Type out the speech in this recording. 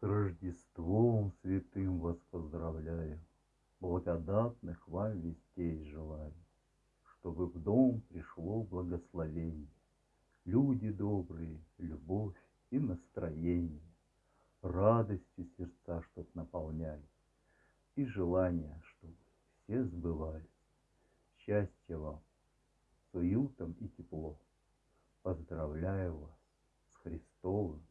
С Рождеством святым вас поздравляю, Благодатных вам вестей желаю, Чтобы в дом пришло благословение, Люди добрые, любовь и настроение, Радостью сердца, чтоб наполняли, И желания, чтоб все сбывали, Счастья вам, с уютом и тепло. Поздравляю вас с Христовым